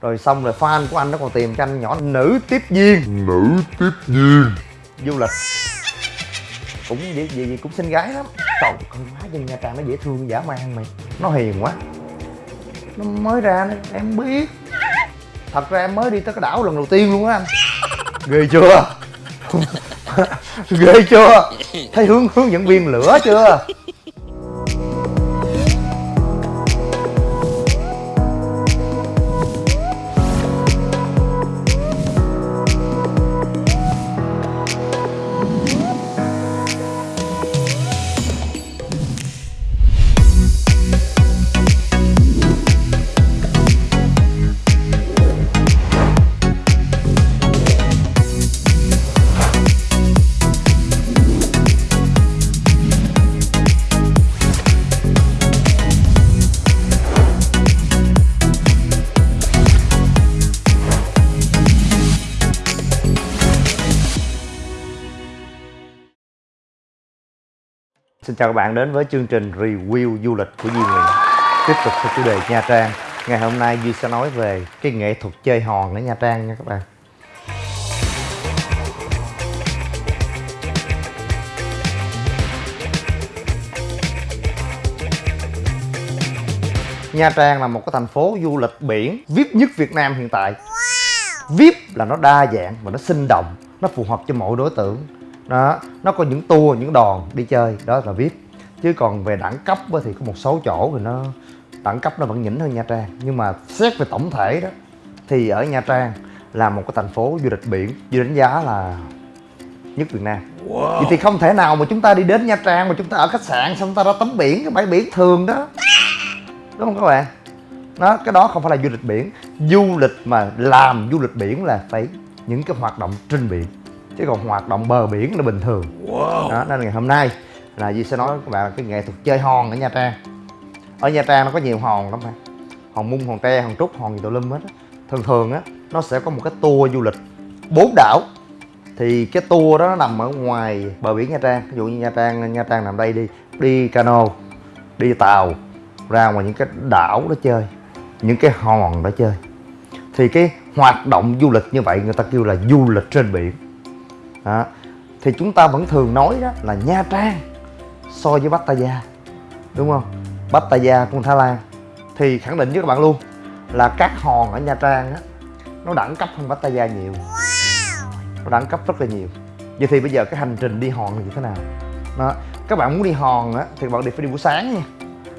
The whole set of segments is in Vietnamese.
rồi xong rồi fan của anh nó còn tìm cho anh nhỏ nữ tiếp viên. Nữ tiếp viên. Du lịch cũng gì gì, gì cũng xinh gái lắm. Trời con má dân nha trang nó dễ thương dã man mày nó hiền quá. Nó mới ra nó, em biết. Thật ra em mới đi tới cái đảo lần đầu tiên luôn á anh. Ghê chưa? Ghê chưa? Thấy hướng hướng dẫn viên lửa chưa chào các bạn đến với chương trình review du lịch của Duy Nguyễn. Tiếp tục theo chủ đề Nha Trang. Ngày hôm nay Duy sẽ nói về cái nghệ thuật chơi hòn ở Nha Trang nha các bạn. Nha Trang là một cái thành phố du lịch biển VIP nhất Việt Nam hiện tại. VIP là nó đa dạng và nó sinh động Nó phù hợp cho mọi đối tượng đó nó có những tour những đòn đi chơi đó là vip. Chứ còn về đẳng cấp thì có một số chỗ thì nó đẳng cấp nó vẫn nhỉnh hơn nha trang. Nhưng mà xét về tổng thể đó thì ở nha trang là một cái thành phố du lịch biển duy đánh giá là nhất việt nam. Wow. vậy thì không thể nào mà chúng ta đi đến nha trang mà chúng ta ở khách sạn xong ta ra tắm biển cái bãi biển thường đó. Đúng không các bạn? Đó cái đó không phải là du lịch biển. Du lịch mà làm du lịch biển là phải những cái hoạt động trên biển chứ còn hoạt động bờ biển là bình thường. Wow. đó nên ngày hôm nay là Duy sẽ nói với các bạn cái nghệ thuật chơi hòn ở Nha Trang. Ở Nha Trang nó có nhiều hòn lắm mà. Hòn mung hòn tre hòn trúc hòn gì tùm lum hết á. Thường thường á nó sẽ có một cái tour du lịch bốn đảo. Thì cái tour đó nó nằm ở ngoài bờ biển Nha Trang. Ví dụ như Nha Trang Nha Trang nằm đây đi đi cano đi tàu ra ngoài những cái đảo đó chơi những cái hòn đó chơi. Thì cái hoạt động du lịch như vậy người ta kêu là du lịch trên biển đó. thì chúng ta vẫn thường nói đó là Nha Trang so với Pattaya đúng không? Pattaya của Thái Lan. Thì khẳng định với các bạn luôn là các hòn ở Nha Trang á, nó đẳng cấp hơn Pattaya nhiều. Nó đẳng cấp rất là nhiều. Vậy thì bây giờ cái hành trình đi hòn là như thế nào? Đó. Các bạn muốn đi hòn á, thì bạn đi phải đi buổi sáng nha.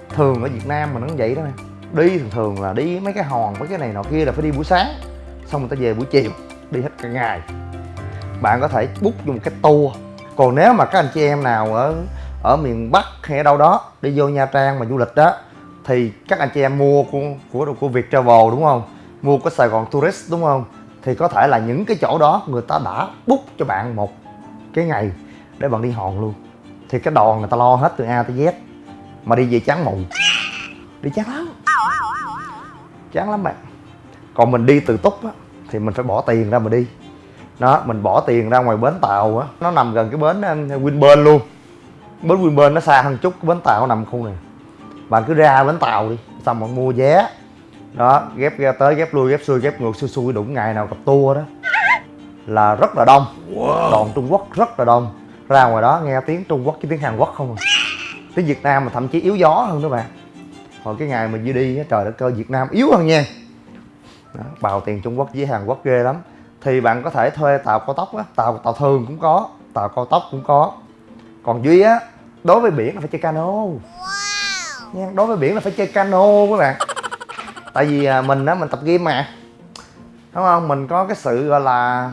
Thường ở Việt Nam mà nó vậy đó nè. Đi thường thường là đi mấy cái hòn, mấy cái này nọ kia là phải đi buổi sáng, xong người ta về buổi chiều, đi hết cả ngày bạn có thể book dùng cái tour. Còn nếu mà các anh chị em nào ở ở miền Bắc hay ở đâu đó, đi vô Nha Trang mà du lịch đó, thì các anh chị em mua của của của Việt Travel đúng không? Mua của Sài Gòn Tourist đúng không? Thì có thể là những cái chỗ đó người ta đã book cho bạn một cái ngày để bạn đi hòn luôn. Thì cái đòn người ta lo hết từ A tới Z. Mà đi về chán mù đi chán lắm. Chán lắm bạn. Còn mình đi từ túc á, thì mình phải bỏ tiền ra mà đi đó mình bỏ tiền ra ngoài bến tàu á. Nó nằm gần cái bến um, Winburn luôn. Bến Winburn nó xa hơn chút cái bến tàu nằm khu này. Bạn cứ ra bến tàu đi xong bạn mua vé. Đó ghép ra tới ghép lui ghép xuôi ghép ngược xuôi xuôi đụng ngày nào gặp tour đó. Là rất là đông. Wow. đoàn Trung Quốc rất là đông. Ra ngoài đó nghe tiếng Trung Quốc với tiếng Hàn Quốc không à. Tiếng Việt Nam mà thậm chí yếu gió hơn đó bạn. Hồi cái ngày mình đi đi trời đất cơ Việt Nam yếu hơn nha. Đó, bào tiền Trung Quốc với Hàn Quốc ghê lắm thì bạn có thể thuê tàu cao tốc á tàu tàu thường cũng có tàu cao tốc cũng có. Còn duy á đối với biển là phải chơi cano. Wow. nha đối với biển là phải chơi cano các bạn. Tại vì à, mình á mình tập game mà. Đúng không? Mình có cái sự gọi là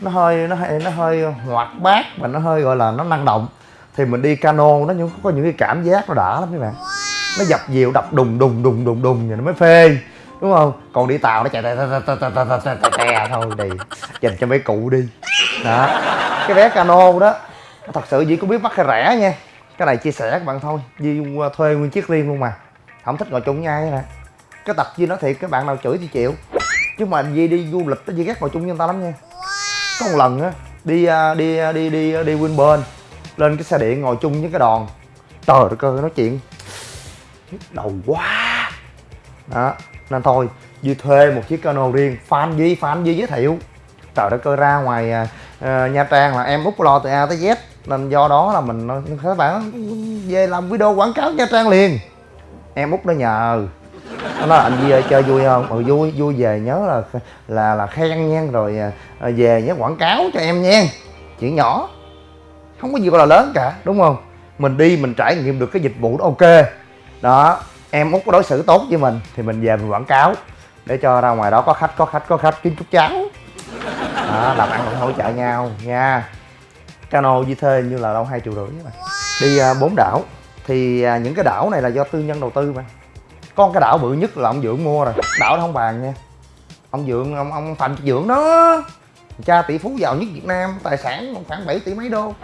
nó hơi nó hơi nó hơi hoạt bát và nó hơi gọi là nó năng động. Thì mình đi cano nó những có những cái cảm giác nó đã lắm các bạn. Nó dập dìu đập đùng đùng đùng đùng đùng rồi nó mới phê đúng không? Còn đi tàu nó chạy tè tè tè thôi đi. Dành cho mấy cụ đi. Đó. Cái vé cano đó, thật sự chỉ cũng biết bắt hay rẻ nha. Cái này chia sẻ các bạn thôi. Di uh, thuê nguyên chiếc riêng luôn mà. Không thích ngồi chung với ai nè. Cái tập Di nói thiệt, các bạn nào chửi thì chịu. Chứ mà Di đi du lịch Di ghét ngồi chung với người ta lắm nha. Có một lần á, đi uh, đi uh, đi đi đi Winburn, lên cái xe điện ngồi chung với cái đòn. Trời đất ơi, nói chuyện. Đầu quá. Đó nên thôi Duy thuê một chiếc cano riêng. Fan Duy fan Duy giới thiệu? Trời đất ơi ra ngoài uh, Nha Trang là em út lo từ A tới Z. Nên do đó là mình à, các bạn về làm video quảng cáo Nha Trang liền. Em út nó nhờ. Nó nói anh Duy ơi chơi vui không? Ừ vui vui về nhớ là là là khen nha rồi về nhớ quảng cáo cho em nha. Chuyện nhỏ không có gì gọi là lớn cả đúng không? Mình đi mình trải nghiệm được cái dịch vụ đó ok. Đó em út có đối xử tốt với mình thì mình về mình quảng cáo để cho ra ngoài đó có khách có khách có khách kiếm chút cháo. Đó, làm ăn cũng hỗ trợ nhau nha. Cano di thuê như là đâu hai triệu rưỡi mà. Đi bốn bốn đảo. Thì uh, những cái đảo này là do tư nhân đầu tư mà. Con cái đảo bự nhất là ông dưỡng mua rồi. Đảo đó không bàn nha. Ông dưỡng ông ông phạm dưỡng đó. Cha tỷ phú giàu nhất việt nam tài sản khoảng 7 tỷ mấy đô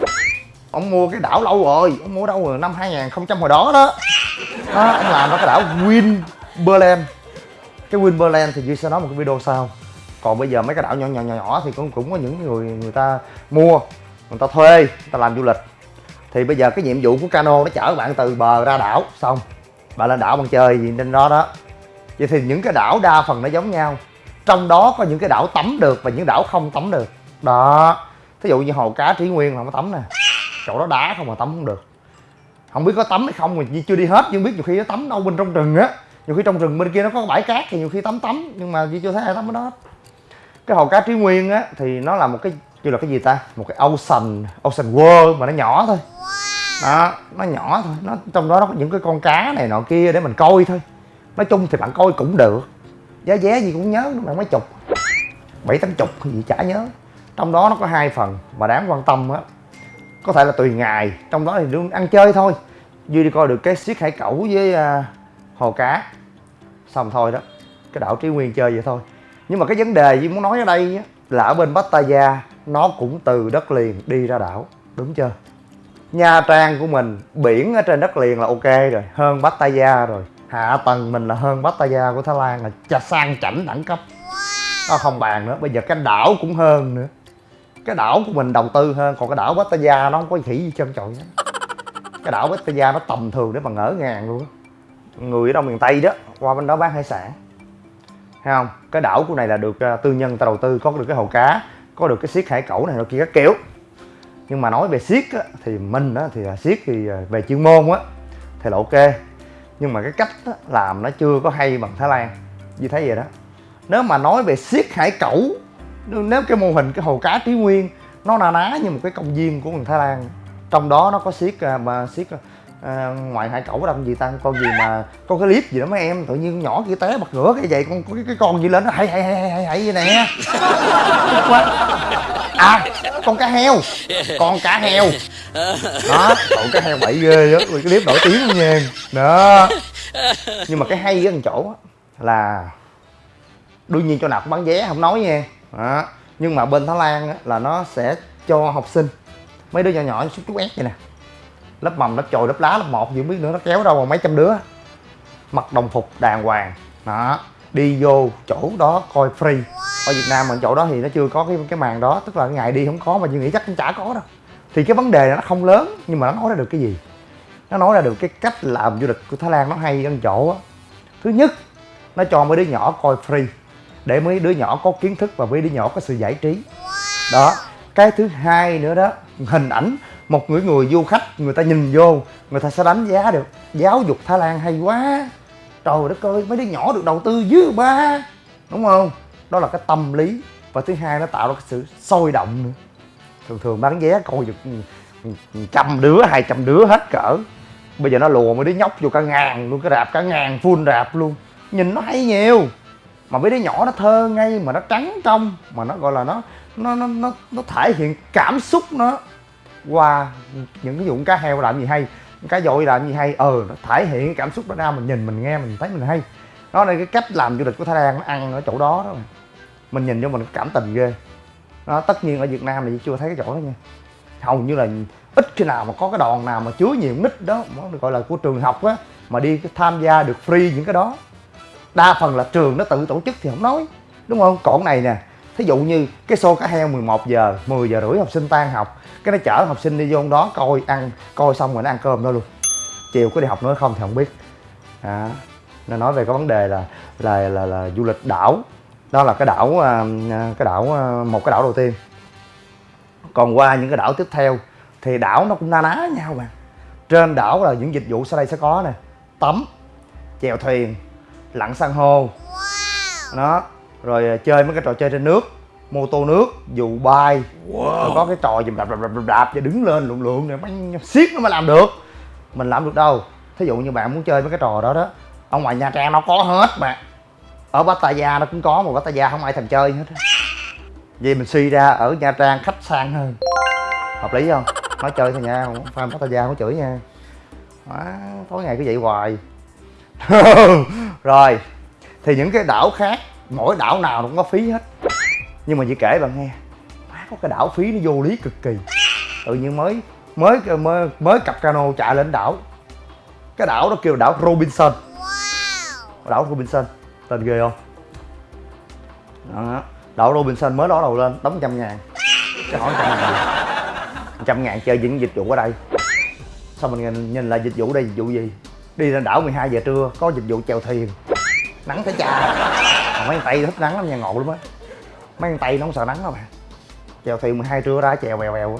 ông mua cái đảo lâu rồi ông mua đâu rồi? Năm 2000 hồi đó đó. Đó ông làm ra cái đảo Winberland cái Winberland thì duy sẽ nói một cái video sau. Còn bây giờ mấy cái đảo nhỏ nhỏ nhỏ, nhỏ thì cũng cũng có những người người ta mua người ta thuê người ta làm du lịch. Thì bây giờ cái nhiệm vụ của cano nó chở bạn từ bờ ra đảo xong. Bạn lên đảo bạn chơi gì trên đó đó. Vậy thì những cái đảo đa phần nó giống nhau. Trong đó có những cái đảo tắm được và những đảo không tắm được. Đó. Thí dụ như hồ cá trí nguyên là không tắm nè chỗ đó đá không mà tắm không được. Không biết có tắm hay không, mà chưa đi hết, nhưng biết nhiều khi nó tắm đâu bên trong rừng á. Nhiều khi trong rừng bên kia nó có bãi cát thì nhiều khi tắm tắm, nhưng mà chưa thấy ai tắm ở đó cái hồ cá trí nguyên á, thì nó là một cái như là cái gì ta? Một cái ocean ocean world mà nó nhỏ thôi. Đó, nó nhỏ thôi. Nó, trong đó nó có những cái con cá này nọ kia để mình coi thôi. Nói chung thì bạn coi cũng được. Giá vé gì cũng nhớ, bạn mấy chục. Bảy tám chục gì chả nhớ. Trong đó nó có hai phần mà đáng quan tâm á có thể là tùy ngày trong đó thì luôn ăn chơi thôi. Duy đi coi được cái xiết hải cẩu với uh, hồ cá. Xong thôi đó cái đảo trí nguyên chơi vậy thôi. Nhưng mà cái vấn đề duy muốn nói ở đây á, là ở bên pattaya nó cũng từ đất liền đi ra đảo. Đúng chưa? Nha trang của mình biển ở trên đất liền là ok rồi hơn pattaya rồi. Hạ tầng mình là hơn pattaya của thái lan là sang chảnh đẳng cấp. Nó không bàn nữa bây giờ cái đảo cũng hơn nữa cái đảo của mình đầu tư hơn còn cái đảo Pattaya nó không có khỉ gì trơn trọi hết. Cái đảo Pattaya nó tầm thường để mà ngỡ ngàng luôn người ở đâu miền Tây đó qua bên đó bán hải sản. Thấy không? Cái đảo của này là được uh, tư nhân ta đầu tư có được cái hồ cá có được cái xiết hải cẩu này nó kia các kiểu. Nhưng mà nói về xiết á, thì mình á, thì à, siết xiết thì à, về chuyên môn á thì là ok. Nhưng mà cái cách á, làm nó chưa có hay bằng Thái Lan. Như thấy vậy đó. Nếu mà nói về xiết hải cẩu nếu cái mô hình cái hồ cá trí nguyên nó na ná như một cái công viên của người thái lan trong đó nó có siết à, mà siết à, à, ngoài hải cẩu đâu gì tăng con gì mà có cái clip gì đó mấy em tự nhiên nhỏ kia té bật ngửa cái vậy con cái, cái con gì lên nó hãy hãy hãy hãy hãy vậy nè. À con cá heo. Con cá heo. Đó cậu cá heo bậy ghê đó cái clip nổi tiếng luôn nha. Đó. Nhưng mà cái hay ở chỗ là đương nhiên cho nào cũng bán vé không nói nha đó. nhưng mà bên thái lan á, là nó sẽ cho học sinh mấy đứa nhỏ nhỏ chút chút ép vậy nè. Lớp mầm lớp chồi lớp lá lớp một gì không biết nữa nó kéo đâu mà mấy trăm đứa. Mặc đồng phục đàng hoàng. Đó. Đi vô chỗ đó coi free. Ở việt nam mình chỗ đó thì nó chưa có cái cái màn đó tức là ngày đi không có mà chị nghĩ chắc cũng chả có đâu. Thì cái vấn đề nó không lớn nhưng mà nó nói ra được cái gì? Nó nói ra được cái cách làm du lịch của thái lan nó hay ở chỗ á. Thứ nhất nó cho mấy đứa nhỏ coi free để mấy đứa nhỏ có kiến thức và mấy đứa nhỏ có sự giải trí. Đó, cái thứ hai nữa đó, hình ảnh một người người du khách, người ta nhìn vô, người ta sẽ đánh giá được. Giáo dục thái lan hay quá. Trời đất ơi, mấy đứa nhỏ được đầu tư dư ba. Đúng không? Đó là cái tâm lý. Và thứ hai nó tạo ra cái sự sôi động nữa. Thường thường bán vé coi được trăm đứa, hai trăm đứa hết cỡ. Bây giờ nó lùa mấy đứa nhóc vô cả ngàn luôn, cái rạp cả ngàn, full rạp luôn. Nhìn nó hay nhiều mà mấy đứa nhỏ nó thơ ngay mà nó trắng trong mà nó gọi là nó nó nó nó, nó thể hiện cảm xúc nó qua những cái dụng cá heo làm gì hay. Cá dội làm gì hay ờ nó thể hiện cảm xúc đó ra mình nhìn mình nghe mình thấy mình hay. Đó là cái cách làm du lịch của thái lan nó ăn ở chỗ đó đó. Mình nhìn vô mình cảm tình ghê. Đó tất nhiên ở việt nam thì chưa thấy cái chỗ đó nha. Hầu như là ít khi nào mà có cái đoàn nào mà chứa nhiều nít đó gọi là của trường học á mà đi tham gia được free những cái đó đa phần là trường nó tự tổ chức thì không nói đúng không? Còn này nè thí dụ như cái xô cá heo 11 giờ 10 giờ rưỡi học sinh tan học cái nó chở học sinh đi vô đó coi ăn coi xong rồi nó ăn cơm đó luôn. Chiều có đi học nữa không thì không biết. À. nó nói về cái vấn đề là là là, là du lịch đảo. Đó là cái đảo à, à, cái đảo à, một cái đảo đầu tiên. Còn qua những cái đảo tiếp theo thì đảo nó cũng na ná nhau mà. Trên đảo là những dịch vụ sau đây sẽ có nè tắm chèo thuyền lặn san hô. Đó rồi à, chơi mấy cái trò chơi trên nước mô tô nước dù bay. Wow. rồi có cái trò gì đạp đạp đạp đạp, đạp và đứng lên lượn lượn này bắn siết nó mới làm được. Mình làm được đâu. Thí dụ như bạn muốn chơi mấy cái trò đó đó ở ngoài nha trang nó có hết mà. Ở pattaya nó cũng có mà pattaya không ai thèm chơi hết vậy mình suy ra ở nha trang khách sang hơn. Hợp lý không? Nói chơi thôi nha không phải pattaya không chửi nha. À, tối ngày cứ vậy hoài rồi thì những cái đảo khác mỗi đảo nào cũng có phí hết. Nhưng mà chỉ kể bạn nghe má có cái đảo phí nó vô lý cực kỳ. Tự nhiên mới mới mới mới cặp cano chạy lên đảo. Cái đảo đó kêu đảo Robinson. Wow. đảo Robinson tên ghê không? Đó. đảo Robinson mới đó đầu lên đóng trăm ngàn. Cái hỏi trăm ngàn. Trăm ngàn chơi những dịch vụ ở đây. Sao mình nhìn lại dịch vụ đây dịch vụ gì đi lên đảo 12 giờ trưa có dịch vụ chèo thuyền. Nắng phải cha mà mấy tay thích nắng lắm nha ngộ lắm á. Mấy con tay nó không sợ nắng đâu mà. Chèo thuyền 12 trưa ra chèo bèo bèo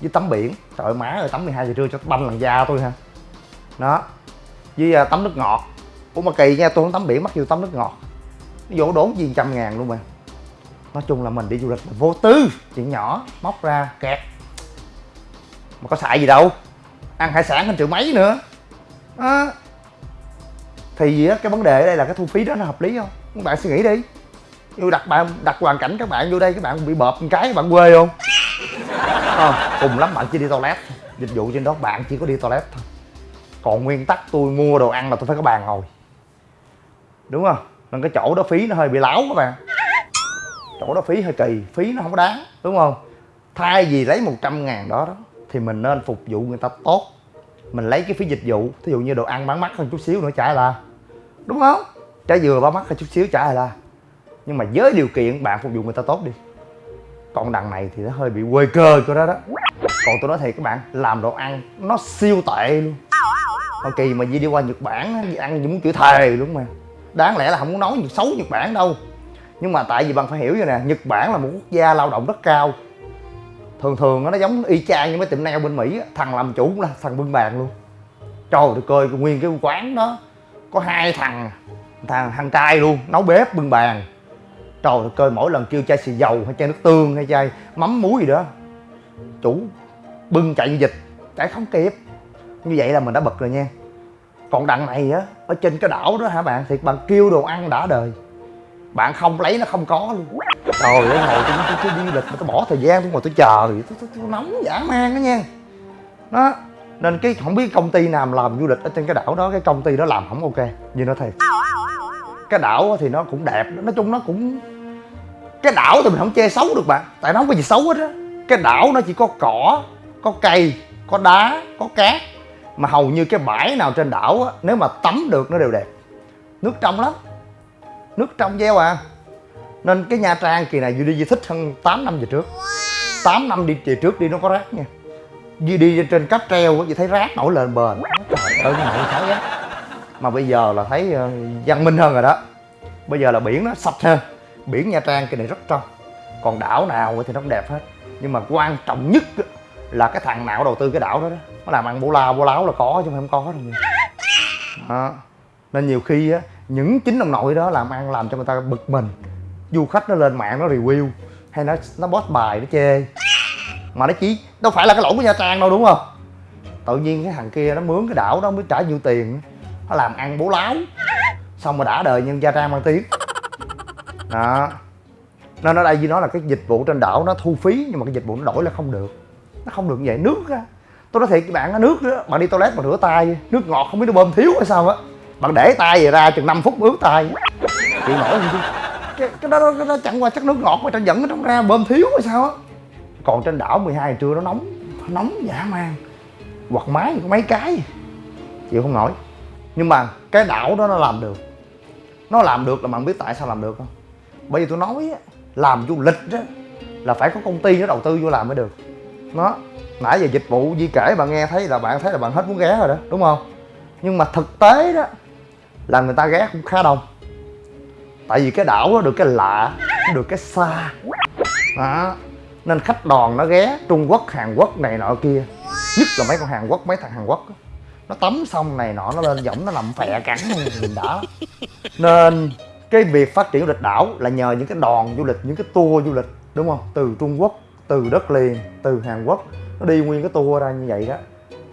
với tắm biển. Trời má ơi tắm 12 giờ trưa cho banh làn da tôi ha đó. Với à, uh, tắm nước ngọt. Ủa mà kỳ nha tôi không tắm biển mắc nhiều tắm nước ngọt. Nó vô đốn gì trăm ngàn luôn mà. Nói chung là mình đi du lịch là vô tư. Chuyện nhỏ móc ra kẹt. Mà có xài gì đâu. Ăn hải sản hơn triệu mấy nữa à. thì cái vấn đề ở đây là cái thu phí đó nó hợp lý không? Các bạn suy nghĩ đi. Như đặt bạn đặt hoàn cảnh các bạn vô đây các bạn bị bợp một cái bạn quê không? À, cùng lắm bạn chỉ đi toilet dịch vụ trên đó bạn chỉ có đi toilet thôi. Còn nguyên tắc tôi mua đồ ăn là tôi phải có bàn ngồi. Đúng không? Nên cái chỗ đó phí nó hơi bị láo các bạn. Chỗ đó phí hơi kỳ phí nó không có đáng đúng không? Thay vì lấy 100 ngàn đó đó thì mình nên phục vụ người ta tốt mình lấy cái phí dịch vụ, thí dụ như đồ ăn bán mắc hơn chút xíu nữa trả là. Đúng không? Trái dừa bán mắc hơn chút xíu trả là. Nhưng mà với điều kiện bạn phục vụ người ta tốt đi. Còn đằng này thì nó hơi bị quê cơ của đó đó. Còn tôi nói thiệt các bạn, làm đồ ăn nó siêu tệ luôn. Hoa Kỳ mà Di đi qua Nhật Bản ăn gì muốn chữ thề luôn mà. Đáng lẽ là không muốn nói gì xấu Nhật Bản đâu. Nhưng mà tại vì bạn phải hiểu như nè Nhật Bản là một quốc gia lao động rất cao. Thường thường nó giống y chang như mấy tiệm nail bên Mỹ Thằng làm chủ cũng là thằng bưng bàn luôn. Trời ơi coi nguyên cái quán đó, Có hai thằng Thằng thằng trai luôn, nấu bếp bưng bàn. Trời ơi coi mỗi lần kêu chai xì dầu hay chai nước tương hay chai mắm muối gì đó, Chủ bưng chạy như dịch, chạy không kịp. Như vậy là mình đã bật rồi nha. Còn đằng này á, ở trên cái đảo đó hả bạn thì bạn kêu đồ ăn đã đời bạn không lấy nó không có luôn. Trời ơi ngồi tôi, tôi, tôi đi lịch mà tôi bỏ thời gian tôi ngồi tôi chờ. Tôi, tôi, tôi, tôi nóng dã man đó nha. Đó nên cái không biết công ty nào làm du lịch ở trên cái đảo đó cái công ty đó làm không ok như nó thiệt. Cái đảo thì nó cũng đẹp nói chung nó cũng cái đảo thì mình không chê xấu được bạn tại nó không có gì xấu hết á. Cái đảo nó chỉ có cỏ có cây có đá có cát mà hầu như cái bãi nào trên đảo á nếu mà tắm được nó đều đẹp. Nước trong lắm nước trong gieo à. Nên cái nha trang kỳ này duy đi di thích hơn 8 năm về trước. 8 năm đi về trước đi nó có rác nha. Duy đi trên cáp treo á thấy rác nổi lên bền. Trời ơi, cái nổi thấy á mà bây giờ là thấy ờ, văn minh hơn rồi đó. Bây giờ là biển nó sạch hơn. Biển nha trang cái này rất trong. Còn đảo nào thì nó cũng đẹp hết. Nhưng mà quan trọng nhất là cái thằng nào đầu tư cái đảo đó đó. Nó làm ăn bố la bố láo là có chứ không có đâu đó. nên nhiều khi á những chính ông nội đó làm ăn làm cho người ta bực mình. Du khách nó lên mạng, nó review, hay nó nó post bài, nó chê. Mà nó chỉ, đâu phải là cái lỗi của nha trang đâu, đúng không? Tự nhiên cái thằng kia nó mướn cái đảo đó mới trả nhiêu tiền. Nó làm ăn bố láo. Xong mà đã đời nhân gia trang mang tiếng. Đó. Nên nói đây với nó là cái dịch vụ trên đảo, nó thu phí, nhưng mà cái dịch vụ nó đổi là không được. Nó không được như vậy. Nước á. Tôi nói thiệt với bạn á, nước đó bạn đi toilet mà rửa tay, nước ngọt không biết nó bơm thiếu hay sao á bạn để tay về ra chừng 5 phút ướt tay. Chịu nổi gì chứ cái, cái đó cái đó chẳng qua chắc nước ngọt mà ta dẫn ở trong ra bơm thiếu hay sao á. Còn trên đảo 12 giờ trưa nó nóng nóng dã man quạt máy có mấy cái. Chịu không nổi. Nhưng mà cái đảo đó nó làm được. Nó làm được là bạn biết tại sao làm được không? Bởi vì tôi nói á làm du lịch á là phải có công ty nó đầu tư vô làm mới được. Nó nãy giờ dịch vụ di kể bạn nghe thấy là bạn thấy là bạn hết muốn ghé rồi đó đúng không? Nhưng mà thực tế đó là người ta ghé cũng khá đông. Tại vì cái đảo nó được cái lạ nó được cái xa. Đó. Nên khách đoàn nó ghé trung quốc, hàn quốc này nọ kia. Nhất là mấy con hàn quốc, mấy thằng hàn quốc nó tắm xong này nọ, nó lên giọng nó nằm phè cắn mình đã nên cái việc phát triển du lịch đảo là nhờ những cái đoàn du lịch, những cái tour du lịch, đúng không? Từ trung quốc, từ đất liền, từ hàn quốc, nó đi nguyên cái tour ra như vậy đó.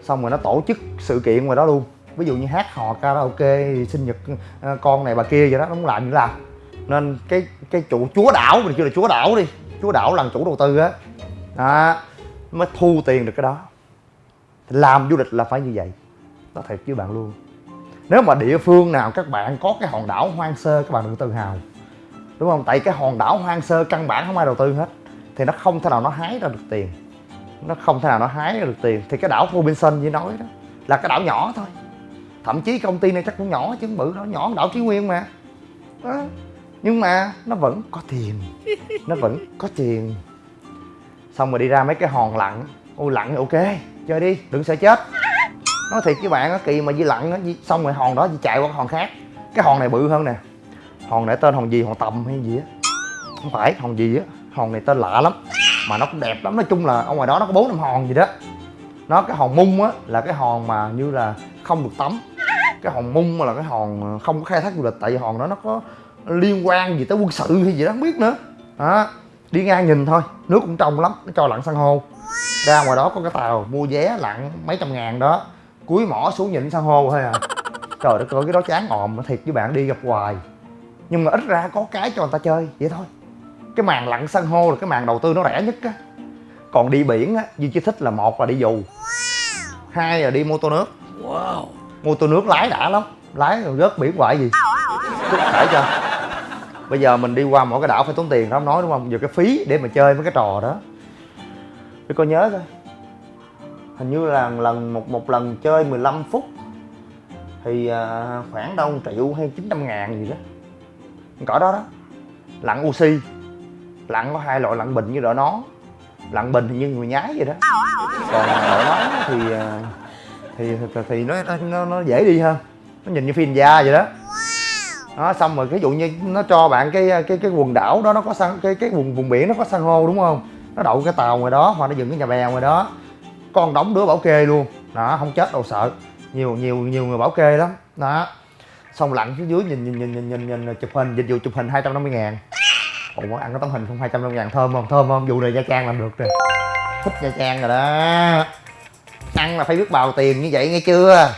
Xong rồi nó tổ chức sự kiện ngoài đó luôn ví dụ như hát hò karaoke sinh nhật ờ, con này bà kia vậy đó, nó muốn làm như làm nên cái cái chủ, chúa đảo, mình kêu là chúa đảo đi. Chúa đảo là chủ đầu tư á. Đó, mới thu tiền được cái đó. Làm du lịch là phải như vậy. Nó thiệt với bạn luôn. Nếu mà địa phương nào các bạn có cái hòn đảo hoang sơ, các bạn đừng tự hào. Đúng không? Tại cái hòn đảo hoang sơ căn bản không ai đầu tư hết. Thì nó không thể nào nó hái ra được tiền. Nó không thể nào nó hái ra được tiền. Thì cái đảo Robinson như nói đó, là cái đảo nhỏ thôi thậm chí công ty này chắc cũng nhỏ chứ không bự đó nhỏ đảo Trí Nguyên mà. Đó. nhưng mà nó vẫn có tiền. Nó vẫn có tiền. Xong rồi đi ra mấy cái hòn lặn. Ô, lặn ok, chơi đi, đừng sợ chết. Nói thiệt với bạn á, kỳ mà di lặn á xong rồi hòn đó di chạy qua cái hòn khác. Cái hòn này bự hơn nè. Hòn này tên hòn gì? Hòn tầm hay gì á? Không phải, hòn gì á? Hòn này tên lạ lắm. Mà nó cũng đẹp lắm. Nói chung là ở ngoài đó nó có bốn năm hòn gì đó. Nó cái hòn mung á, là cái hòn mà như là không được tắm cái hòn mung là cái hòn không có khai thác du lịch, tại vì hòn đó nó có liên quan gì tới quân sự hay gì đó không biết nữa. Đó, đi ngang nhìn thôi, nước cũng trong lắm, nó cho lặn san hô. Ra ngoài đó có cái tàu mua vé lặn mấy trăm ngàn đó cuối mỏ xuống nhìn san hô thôi à. Trời đất ơi, cái đó chán òm thiệt với bạn đi gặp hoài. Nhưng mà ít ra có cái cho người ta chơi, vậy thôi. Cái màn lặn san hô là cái màn đầu tư nó rẻ nhất á. Còn đi biển á, duy chỉ thích là một là đi dù, hai là đi mô tô nước mô tô nước lái đã lắm. Lái rồi rớt biển hoài gì. Phải cho. Bây giờ mình đi qua mỗi cái đảo phải tốn tiền đó không nói đúng không? Giờ cái phí để mà chơi mấy cái trò đó. Để coi nhớ coi. Hình như là lần một một lần chơi 15 phút thì à, khoảng đâu 1 triệu hay 900 ngàn gì đó. Cỡ đó đó. Lặn oxy lặn có hai loại lặn bình như đội nón lặn bình thì như người nhái vậy đó. Còn đội nón thì uh, thì thì, thì nó, nó nó dễ đi hơn nó nhìn như phim da vậy đó. Đó xong rồi ví dụ như nó cho bạn cái cái cái quần đảo đó nó có san cái cái vùng vùng biển nó có san hô đúng không? Nó đậu cái tàu ngoài đó hoặc nó dựng cái nhà bè ngoài đó. Con đóng đứa bảo kê luôn. Đó không chết đâu sợ. Nhiều nhiều nhiều người bảo kê lắm. Đó. Xong lặn phía dưới nhìn nhìn nhìn nhìn nhìn, nhìn chụp hình dịch vụ chụp hình 250 ngàn. Ủa ăn cái tấm hình không? 250 ngàn thơm không? Thơm không? Vụ này Nha Trang làm được rồi thích Nha Trang rồi đó ăn là phải biết bào tiền như vậy nghe chưa?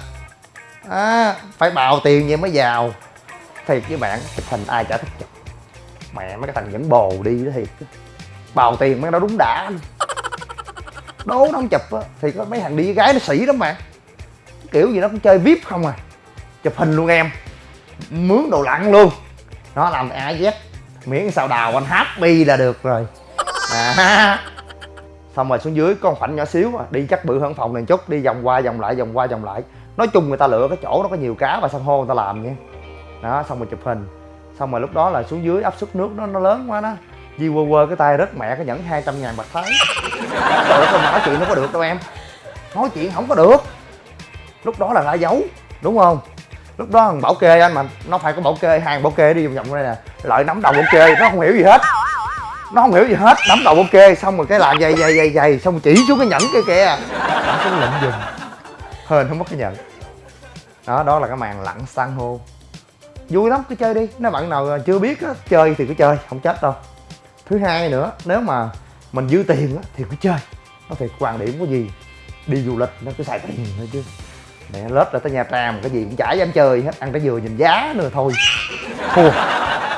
À, phải bào tiền vậy mới giàu. Thiệt với bạn chụp hình ai chả thích chụp. Mẹ mấy cái thằng dẫn bồ đi đó thiệt bào tiền mấy nó đúng đã. Đố nó không chụp á thì có mấy thằng đi với gái nó sỉ lắm bạn kiểu gì nó cũng chơi vip không à. Chụp hình luôn em. Mướn đồ lặn luôn. Nó làm ai z. Miễn sao đào anh happy là được rồi. À xong rồi xuống dưới con một khoảnh nhỏ xíu mà, đi chắc bự hơn phòng này chút, đi vòng qua, vòng lại, vòng qua, vòng lại. Nói chung người ta lựa cái chỗ nó có nhiều cá và san hô người ta làm nha. Đó, xong rồi chụp hình. Xong rồi lúc đó là xuống dưới áp suất nước nó nó lớn quá đó. Di quơ quơ cái tay rất mẹ cái nhẫn 200 ngàn bạc thái. Trời ơi nói chuyện nó có được đâu em. Nói chuyện không có được. Lúc đó là ra dấu, đúng không? Lúc đó thằng bảo kê anh mà, nó phải có bảo kê, hàng bảo kê đi vòng vòng đây nè. Lợi nắm đầu bảo kê, nó không hiểu gì hết nó không hiểu gì hết nắm đầu kê xong rồi cái làm dày dày dày dày xong rồi chỉ xuống cái nhẫn kia kìa. Nó cũng lụm giùm hên không mất cái nhẫn. Đó đó là cái màn lặn san hô. Vui lắm cứ chơi đi. Nếu bạn nào chưa biết á chơi thì cứ chơi không chết đâu. Thứ hai nữa nếu mà mình dư tiền á thì cứ chơi. Nó thì quan điểm có gì? Đi du lịch nó cứ xài tiền thôi chứ. Mẹ lết ra tới nha trang cái gì cũng chả dám chơi hết ăn trái dừa nhìn giá nữa thôi. Thua.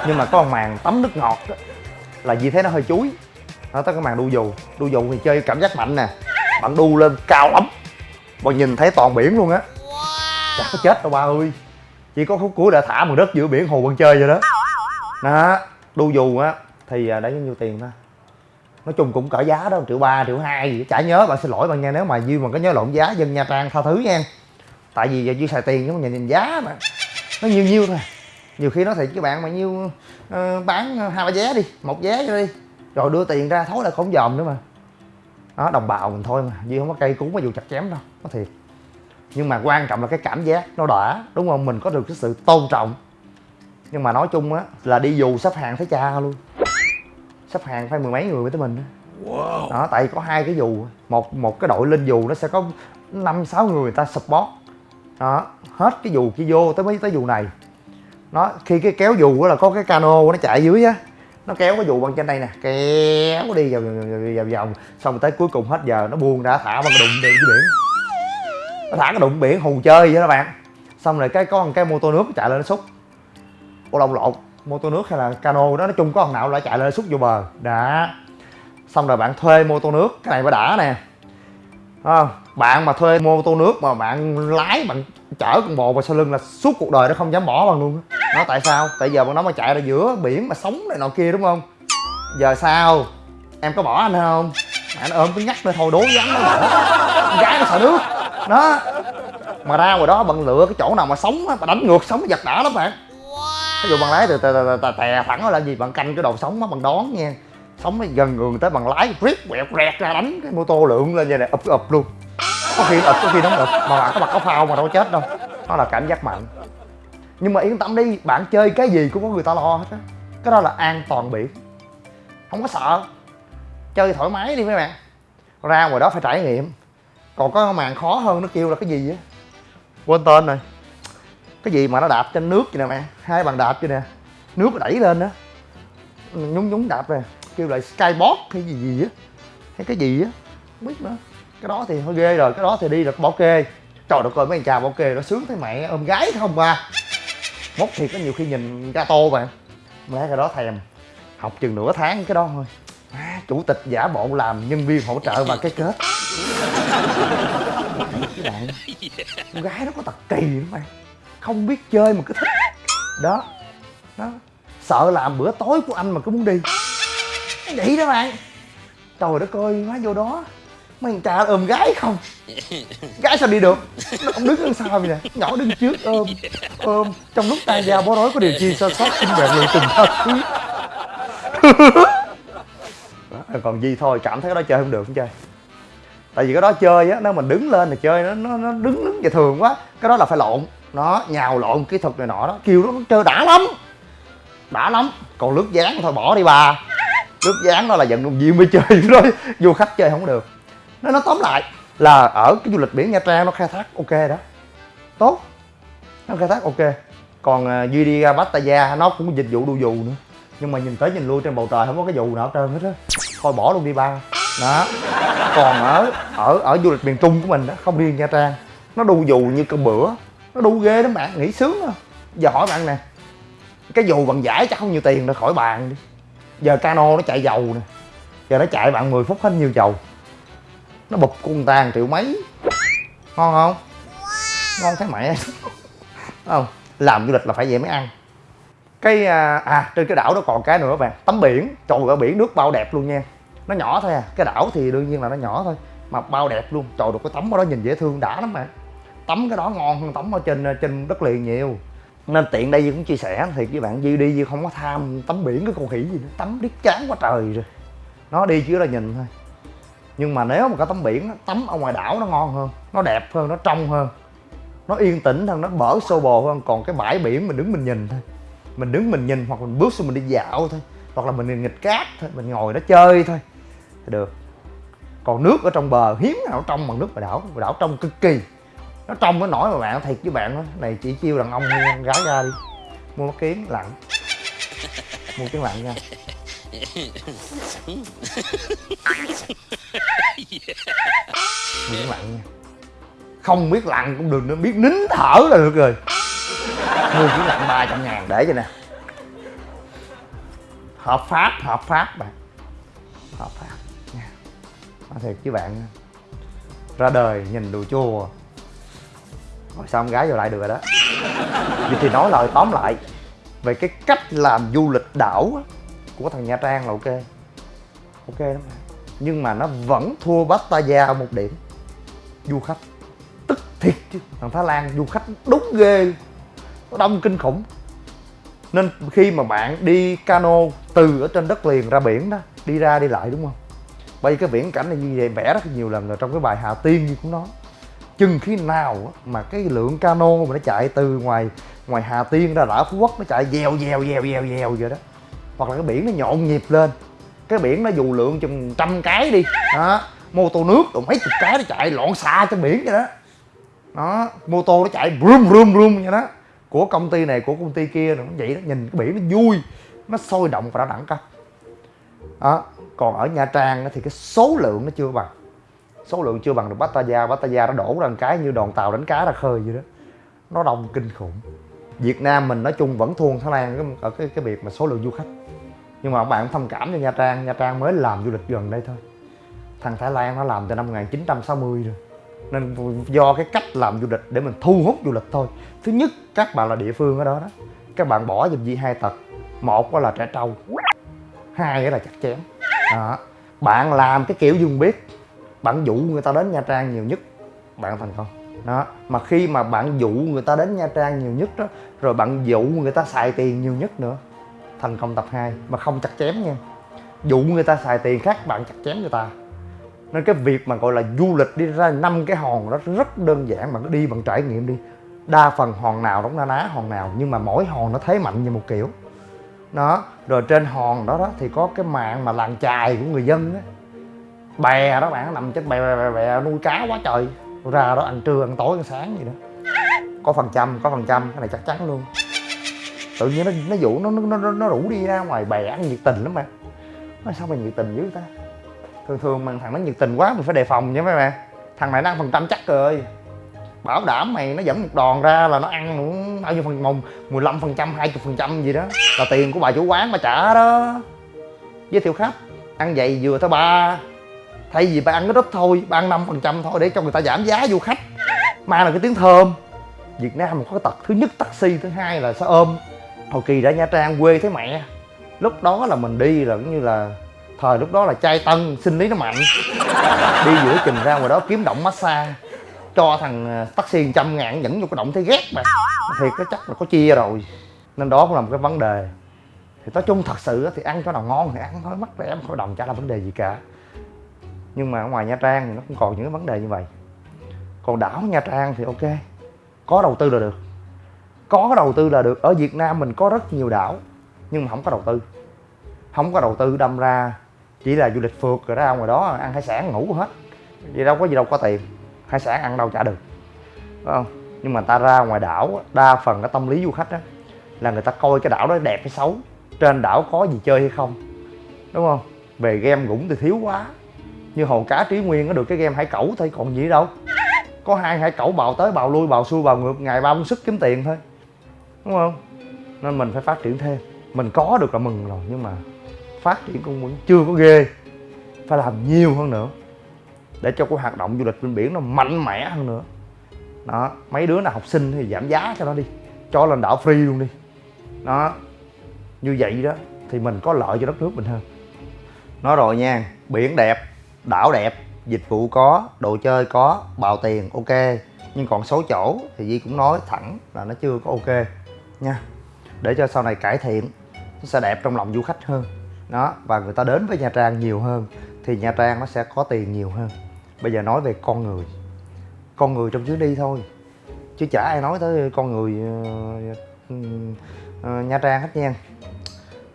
Nhưng mà có một màn tắm nước ngọt á là gì thế nó hơi chuối. Nó tới cái màn đu dù. Đu dù thì chơi cảm giác mạnh nè. Bạn đu lên cao lắm. Bạn nhìn thấy toàn biển luôn á. Chả có chết đâu ba ơi. Chỉ có khúc cuối đã thả mà đất giữa biển hồ bạn chơi vậy đó. Đó đu dù á thì à, đã bao nhiêu tiền ta? Nói chung cũng cỡ giá đó triệu ba triệu hai gì chả nhớ bạn xin lỗi bạn nha nếu mà duy mà có nhớ lộn giá dân nha trang tha thứ nha. Tại vì giờ duy xài tiền chứ không nhìn, nhìn giá mà. Nó nhiêu nhiêu thôi nhiều khi nói thiệt với bạn mà nhiêu ờ, bán hai ba vé đi một vé cho đi rồi đưa tiền ra thối lại không dòm nữa mà. Đó đồng bào mình thôi mà duy không có cây cú mà dù chặt chém đâu có thiệt. Nhưng mà quan trọng là cái cảm giác nó đã đúng không? Mình có được cái sự tôn trọng. Nhưng mà nói chung á là đi dù sắp hàng thấy cha luôn. Sắp hàng phải mười mấy người với tới mình đó. Wow. đó tại có hai cái dù một một cái đội lên dù nó sẽ có năm sáu người người ta support. Đó hết cái dù kia vô tới mấy tới dù này nó, khi cái kéo dù đó là có cái cano nó chạy dưới á. Nó kéo cái dù bằng trên đây nè. Kéo đi vòng vòng vòng vòng. Xong rồi tới cuối cùng hết giờ, nó buông ra, thả bằng cái đụng đi dưới biển. Nó thả cái đụng biển, hù chơi vậy đó bạn. Xong rồi cái, có một cái mô tô nước chạy lên nó xúc. Ô lông lộn. Mô tô nước hay là cano đó, nói chung có thằng nào lại chạy lên xúc vô bờ. Đã. Xong rồi bạn thuê mô tô nước, cái này mới đã nè à, bạn mà thuê mô tô nước mà bạn lái bạn chở con bồ vào sau lưng là suốt cuộc đời nó không dám bỏ bằng luôn nó tại sao? Tại giờ bọn nó mà chạy ra giữa biển mà sống này nọ kia đúng không? Giờ sao? Em có bỏ anh không? Anh ôm cái nhắc nữa thôi đố vắng nó bỏ. Gái nó sợ nước. Đó. Mà ra ngoài đó bạn lựa cái chỗ nào mà sống á đánh ngược sống giật đã lắm bạn. Ví dụ bạn lái từ từ tè thẳng là gì? Bạn canh cái đầu sống á bằng đón nha sống nó gần người tới bằng lái riết quẹt rẹt ra đánh cái mô tô lượn lên như này ụp ụp luôn. Có khi ụp, có khi nó không ụp, mà bạn có mặt có phao mà đâu chết đâu. Đó là cảm giác mạnh. Nhưng mà yên tâm đi, bạn chơi cái gì cũng có người ta lo hết á. Cái đó là an toàn biển. Không có sợ. Chơi thoải mái đi mấy bạn. Ra ngoài đó phải trải nghiệm. Còn có màn khó hơn nó kêu là cái gì á? Quên tên rồi. Cái gì mà nó đạp trên nước vậy nè mẹ hai bàn đạp vậy nè. Nước nó đẩy lên đó nhúng nhúng, đạp nè kêu lại skybox hay gì gì á. Hay cái gì á không biết nữa. Cái đó thì hơi ghê rồi cái đó thì đi là bảo kê. Trời đất ơi mấy anh chào bảo kê nó sướng thấy mẹ ôm gái không ba mốt thì có nhiều khi nhìn ga tô bạn mấy cái đó thèm. Học chừng nửa tháng cái đó thôi. À, chủ tịch giả bộ làm nhân viên hỗ trợ và cái kết. Cái bạn con gái nó có tật kỳ lắm bạn không biết chơi mà cứ thích. Đó đó. Sợ làm bữa tối của anh mà cứ muốn đi vậy đó bạn trời đất ơi má vô đó. Mấy thằng cha ôm gái không? Gái sao đi được? Nó không đứng đằng sau vậy nè. Nhỏ đứng trước ôm ôm. Trong lúc tay dao bó rối có điều chi sơ sót xinh đẹp người tình thật còn gì thôi cảm thấy cái đó chơi không được không chơi? Tại vì cái đó chơi á nếu mình đứng lên thì chơi nó nó, nó đứng đứng về thường quá. Cái đó là phải lộn. Nó nhào lộn kỹ thuật này nọ đó. Kêu nó chơi đã lắm. Đã lắm. Còn lướt dáng thôi bỏ đi bà lướt dáng đó là vận động viên mới chơi đó du khách chơi không được. Nó nó tóm lại là ở cái du lịch biển nha trang nó khai thác ok đó. Tốt. Nó khai thác ok. Còn à, duy đi ra pattaya nó cũng dịch vụ đu dù nữa. Nhưng mà nhìn tới nhìn lui trên bầu trời không có cái dù nào hết trơn hết á. Thôi bỏ luôn đi ba. Đó. Còn ở ở ở du lịch miền trung của mình đó không riêng nha trang. Nó đu dù như cơm bữa. Nó đu ghê lắm bạn. Nghĩ sướng không giờ hỏi bạn nè, cái dù bằng giải chắc không nhiều tiền, rồi khỏi bàn đi giờ cano nó chạy dầu nè. Giờ nó chạy bạn 10 phút hết nhiêu dầu. Nó bụp con ta triệu mấy. Ngon không? Ngon thấy mẹ. Không? Làm du lịch là phải vậy mới ăn. Cái à, à trên cái đảo đó còn cái nữa bạn. Tắm biển. Trời ở biển nước bao đẹp luôn nha. Nó nhỏ thôi à. Cái đảo thì đương nhiên là nó nhỏ thôi mà bao đẹp luôn. Trời được cái tắm ở đó nhìn dễ thương đã lắm bạn. Tắm cái đó ngon hơn tắm ở trên trên đất liền nhiều nên tiện đây Duy cũng chia sẻ thì các bạn, Duy đi Duy không có tham, tắm biển cái con khỉ gì nữa, tắm biết chán quá trời rồi. Nó đi chứ là nhìn thôi. Nhưng mà nếu mà có tắm biển tắm ở ngoài đảo nó ngon hơn, nó đẹp hơn, nó trong hơn. Nó yên tĩnh hơn, nó bở xô bồ hơn, còn cái bãi biển mình đứng mình nhìn thôi. Mình đứng mình nhìn hoặc mình bước xuống mình đi dạo thôi, hoặc là mình nghịch cát thôi, mình ngồi đó chơi thôi thì được. Còn nước ở trong bờ, hiếm nào trong bằng nước ngoài đảo ngoài đảo trong cực kỳ nó trong cái nổi mà bạn thiệt với bạn đó. Này, chỉ chiêu đàn ông mua con gái ra đi. Mua mắt kiến lặn mua kiến lặn nha. Mua kiến lặn nha. Không biết lặn cũng được nữa biết nín thở là được rồi. Mua kiến lặn ba trăm ngàn, để cho nè. Hợp pháp hợp pháp bạn. Hợp pháp nha. Nói thiệt với bạn ra đời nhìn đồ chua rồi sao con gái vô lại được rồi đó? Vậy thì nói lời tóm lại về cái cách làm du lịch đảo á, của thằng nha trang là ok. Ok lắm. Nhưng mà nó vẫn thua pattaya một điểm. Du khách tức thiệt chứ. Thằng thái lan du khách đúng ghê nó đông kinh khủng. Nên khi mà bạn đi cano từ ở trên đất liền ra biển đó đi ra đi lại đúng không? Bây cái viễn cảnh này như vậy vẽ rất nhiều lần rồi trong cái bài hà tiên như cũng nói chừng khi nào mà cái lượng cano mà nó chạy từ ngoài ngoài Hà Tiên ra đảo Phú Quốc nó chạy dèo dèo dèo dèo dèo vậy đó. Hoặc là cái biển nó nhộn nhịp lên. Cái biển nó dù lượng chừng trăm cái đi, đó, mô tô nước rồi mấy chục cái nó chạy loạn xạ trên biển vậy đó. Đó, mô tô nó chạy rum rum rum vậy đó. Của công ty này, của công ty kia nó vậy đó, nhìn cái biển nó vui, nó sôi động và nó đẳng cấp. Đó, còn ở nha trang thì cái số lượng nó chưa bằng số lượng chưa bằng được Pattaya. Pattaya nó đổ ra cái như đoàn tàu đánh cá ra khơi vậy đó. Nó đông kinh khủng. Việt Nam mình nói chung vẫn thua Thái Lan ở cái cái việc mà số lượng du khách. Nhưng mà các bạn thông cảm cho Nha Trang. Nha Trang mới làm du lịch gần đây thôi. Thằng Thái Lan nó làm từ năm 1960 rồi. Nên do cái cách làm du lịch để mình thu hút du lịch thôi. Thứ nhất, các bạn là địa phương ở đó đó. Các bạn bỏ giùm gì hai tật. Một là trẻ trâu. Hai là chặt chém. Đó. Bạn làm cái kiểu dùng biết bạn dụ người ta đến nha trang nhiều nhất. Bạn thành công đó. Mà khi mà bạn dụ người ta đến nha trang nhiều nhất đó, rồi bạn dụ người ta xài tiền nhiều nhất nữa, thành công tập 2 mà không chặt chém nha. Dụ người ta xài tiền khác, bạn chặt chém người ta. Nên cái việc mà gọi là du lịch đi ra năm cái hòn đó rất đơn giản, bạn cứ đi bằng trải nghiệm đi. Đa phần hòn nào đóng na ná hòn nào, nhưng mà mỗi hòn nó thế mạnh như một kiểu. Đó. Rồi trên hòn đó đó thì có cái mạng mà làng chài của người dân á bè đó bạn nằm trên bè bè, bè, bè nuôi cá quá trời. Ra đó ăn trưa ăn tối ăn sáng gì đó. Có phần trăm có phần trăm cái này chắc chắn luôn. Tự nhiên nó nó dụ nó nó nó, nó rủ đi ra ngoài bè ăn nhiệt tình lắm mà nói sao mày nhiệt tình dữ ta? Thường thường mà thằng nó nhiệt tình quá mình phải đề phòng nha mấy bạn. Thằng này nó ăn phần trăm chắc rồi. Bảo đảm mày nó dẫn một đòn ra là nó ăn cũng bao nhiêu phần mùng 15 phần trăm hai phần trăm gì đó. Là tiền của bà chủ quán mà trả đó. Giới thiệu khách ăn vậy vừa tới ba thay vì bà ăn cái ít thôi bà ăn năm phần trăm thôi để cho người ta giảm giá du khách. Mà là cái tiếng thơm. Việt nam có cái tật thứ nhất taxi, thứ hai là xe ôm. Hồi kỳ ra nha trang quê thấy mẹ. Lúc đó là mình đi là cũng như là thời lúc đó là trai tân, sinh lý nó mạnh. Đi giữa chừng ra ngoài đó kiếm động massage, cho thằng ờ, taxi trăm ngàn dẫn vô cái động thấy ghét mà. Thiệt cái chắc là có chia rồi. Nên đó cũng là một cái vấn đề. Thì nói chung thật sự thì ăn cho nào ngon thì ăn, thôi mắc rẻ không có đồng chả là vấn đề gì cả nhưng mà ở ngoài nha trang thì nó cũng còn những cái vấn đề như vậy. Còn đảo nha trang thì ok, có đầu tư là được. Có đầu tư là được. Ở việt nam mình có rất nhiều đảo, nhưng mà không có đầu tư. Không có đầu tư đâm ra chỉ là du lịch phượt rồi ra ngoài đó ăn hải sản ngủ hết. Vậy đâu có gì đâu có tiền, hải sản ăn đâu trả được. Phải không? Nhưng mà ta ra ngoài đảo, đa phần cái tâm lý du khách đó là người ta coi cái đảo đó đẹp hay xấu, trên đảo có gì chơi hay không. Đúng không? Về game cũng thì thiếu quá như hồ cá trí nguyên nó được cái game hải cẩu thôi, còn gì đâu. Có hai hải cẩu bào tới, bào lui, bào xuôi, bào ngược, ngày ba sức kiếm tiền thôi. Đúng không? Nên mình phải phát triển thêm. Mình có được là mừng rồi, nhưng mà phát triển cũng vẫn chưa có ghê. Phải làm nhiều hơn nữa, để cho cái hoạt động du lịch bên biển nó mạnh mẽ hơn nữa. Đó, mấy đứa nào học sinh thì giảm giá cho nó đi, cho lên đảo free luôn đi. Đó, như vậy đó, thì mình có lợi cho đất nước mình hơn. Nói rồi nha, biển đẹp đảo đẹp dịch vụ có đồ chơi có bào tiền ok. Nhưng còn số chỗ thì Di cũng nói thẳng là nó chưa có ok nha. Để cho sau này cải thiện nó sẽ đẹp trong lòng du khách hơn. Đó và người ta đến với Nha Trang nhiều hơn thì Nha Trang nó sẽ có tiền nhiều hơn. Bây giờ nói về con người. Con người trong chuyến đi thôi. Chứ chả ai nói tới con người uh, uh, Nha Trang hết nha.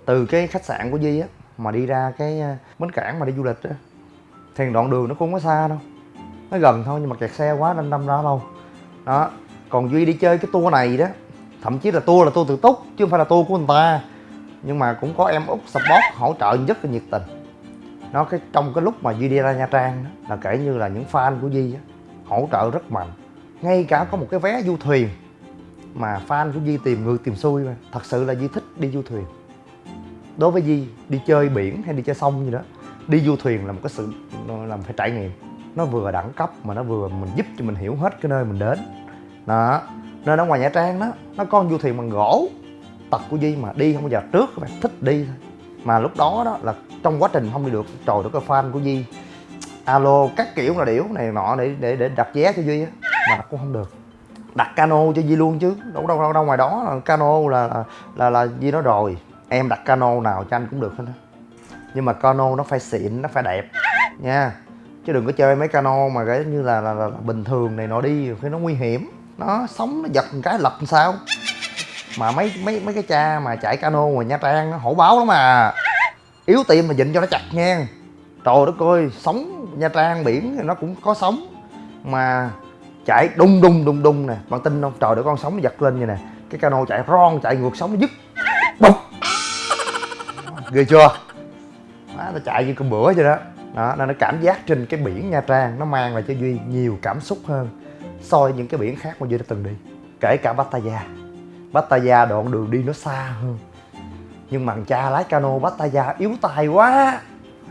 Từ cái khách sạn của Di á mà đi ra cái bến cảng mà đi du lịch á thì đoạn đường nó cũng không có xa đâu. Nó gần thôi nhưng mà kẹt xe quá nên đâm ra đâu đó còn duy đi chơi cái tour này đó thậm chí là tour là tour tự túc chứ không phải là tour của người ta. Nhưng mà cũng có em út support hỗ trợ rất là nhiệt tình. Nó cái trong cái lúc mà duy đi ra nha trang đó, là kể như là những fan của duy đó, hỗ trợ rất mạnh. Ngay cả có một cái vé du thuyền mà fan của Di tìm ngược tìm xuôi mà. Thật sự là Di thích đi du thuyền. Đối với Di đi chơi biển hay đi chơi sông gì đó đi du thuyền là một cái sự làm phải trải nghiệm. Nó vừa đẳng cấp mà nó vừa mình giúp cho mình hiểu hết cái nơi mình đến. Đó. Nên ở ngoài nha trang đó nó có du thuyền bằng gỗ tật của Di mà đi không bao giờ trước các bạn thích đi thôi. Mà lúc đó đó là trong quá trình không đi được trời đất cái fan của Di alo các kiểu là điểu này nọ để để để đặt vé cho Duy á. Mà đặt cũng không được. Đặt cano cho Di luôn chứ đâu đâu đâu, đâu ngoài đó là cano là là là, Di nói rồi. Em đặt cano nào cho anh cũng được hết á nhưng mà cano nó phải xịn nó phải đẹp. Nha. Chứ đừng có chơi mấy cano mà cái như là, là, là, là bình thường này nọ đi khi nó nguy hiểm. Nó sóng nó giật một cái lật làm sao? Mà mấy mấy mấy cái cha mà chạy cano ngoài nha trang nó hổ báo lắm mà. Yếu tim mà dịnh cho nó chặt nha. Trời đất ơi sóng nha trang biển thì nó cũng có sóng mà chạy đung đung đung đung nè bạn tin không? Trời để con sóng nó giật lên vậy nè. Cái cano chạy ron chạy ngược sóng nó dứt. Bụp. Ghê chưa? Má nó chạy như con bữa vậy đó. Đó, nên nó cảm giác trên cái biển nha trang nó mang lại cho duy nhiều cảm xúc hơn so với những cái biển khác mà duy đã từng đi, kể cả pattaya. Pattaya đoạn đường đi nó xa hơn, nhưng mà cha lái cano pattaya yếu tay quá.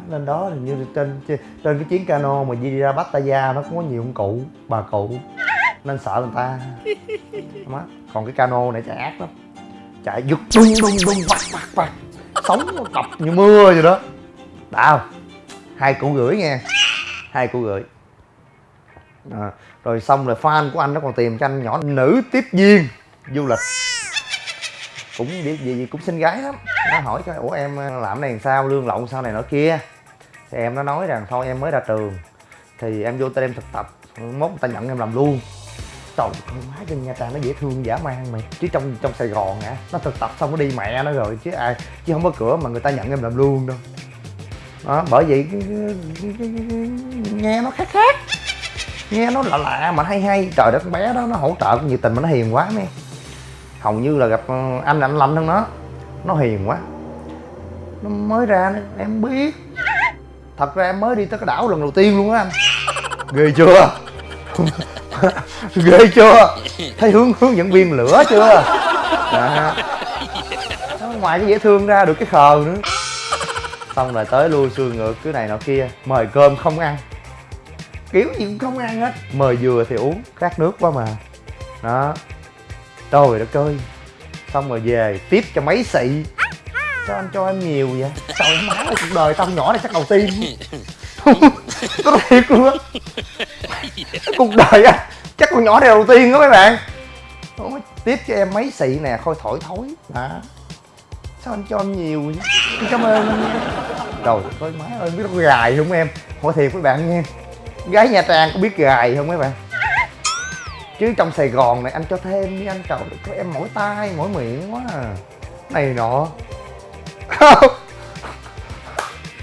Nên đó hình như trên trên cái chuyến cano mà đi ra pattaya nó cũng có nhiều ông cụ, bà cụ. Nên sợ người ta. Má còn cái cano này chạy ác lắm. Chạy giật đung đung đung vặt vặt vặt sóng nó cọc như mưa vậy đó đã hai củ gửi nha hai củ gửi. À, rồi xong rồi fan của anh nó còn tìm cho anh nhỏ nữ tiếp viên du lịch. Cũng gì, gì, gì cũng xinh gái lắm. Nó hỏi cho ủa em ờ, làm này làm sao? Lương lộng sao này nọ kia? Thì em nó nói rằng thôi em mới ra trường thì em vô tên em thực tập. Mốt người ta nhận em làm luôn. Trời con má trên nha trang nó dễ thương dã man mày. Chứ trong trong sài gòn hả? Nó thực tập xong nó đi mẹ nó rồi chứ ai chứ không có cửa mà người ta nhận em làm luôn đâu đó, bởi vậy nghe nó khác khác. Nghe nó lạ lạ mà hay hay. Trời đất, con bé đó nó hỗ trợ nhiệt tình mà nó hiền quá mấy. Hầu như là gặp ờ, anh anh lạnh hơn nó. Nó hiền quá. Nó mới ra em biết. Thật ra em mới đi tới cái đảo lần đầu tiên luôn á anh. Ghê chưa? Ghê chưa? Thấy hướng hướng dẫn viên lửa chưa? À. ngoài cái dễ thương ra được cái khờ nữa xong rồi tới lui xuôi ngược cái này nọ kia. Mời cơm không ăn. Kiểu gì cũng không ăn hết. Mời dừa thì uống khát nước quá mà. Đó. Trời đất ơi xong rồi về tiếp cho mấy xị. Sao anh cho em nhiều vậy? Trời má ơi cuộc đời tao nhỏ này chắc đầu tiên. Có thiệt luôn á. Cuộc đời á chắc con nhỏ này đầu tiên đó mấy bạn. Tiếp cho em mấy xị nè khôi thổi thối. Đó sao anh cho em nhiều vậy? Cảm ơn. Anh nha trời ơi má ơi biết nó gài không em? Hỏi thiệt với bạn nghe. gái nha trang có biết gài không mấy bạn? Chứ trong sài gòn này anh cho thêm đi anh trời có em mỗi tay mỗi miệng quá à. Này nọ.